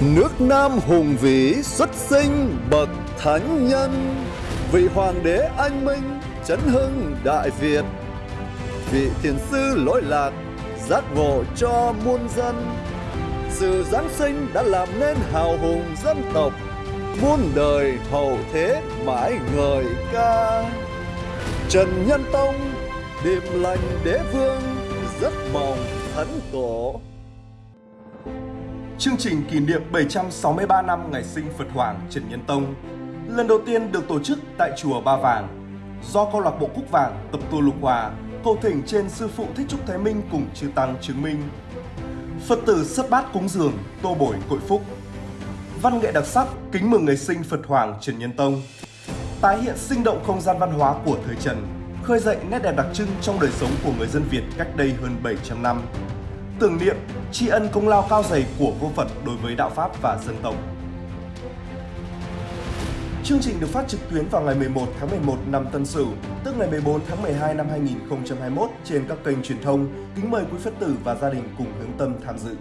Nước Nam hùng vĩ xuất sinh bậc thánh nhân, Vị hoàng đế anh minh chấn hưng đại Việt. Vị thiền sư lỗi lạc giác ngộ cho muôn dân. Sự Giáng sinh đã làm nên hào hùng dân tộc, Muôn đời hậu thế mãi ngời ca. Trần Nhân Tông, điềm lành đế vương rất mong thánh tổ. Chương trình kỷ niệm 763 năm ngày sinh Phật Hoàng Trần Nhân Tông lần đầu tiên được tổ chức tại chùa Ba Vàng do câu lạc bộ Cúc Vàng tập tu Lục Hòa cầu thỉnh trên sư phụ Thích Trúc Thái Minh cùng chư tăng chứng minh. Phật tử sất bát cúng dường, tô bồi cội phúc. Văn nghệ đặc sắc kính mừng ngày sinh Phật Hoàng Trần Nhân Tông. Tái hiện sinh động không gian văn hóa của thời Trần, khơi dậy nét đẹp đặc trưng trong đời sống của người dân Việt cách đây hơn 700 năm tưởng niệm, tri ân công lao cao dày của vua Phật đối với đạo Pháp và dân tộc. Chương trình được phát trực tuyến vào ngày 11 tháng 11 năm Tân Sửu, tức ngày 14 tháng 12 năm 2021 trên các kênh truyền thông. Kính mời quý Phật tử và gia đình cùng hướng tâm tham dự.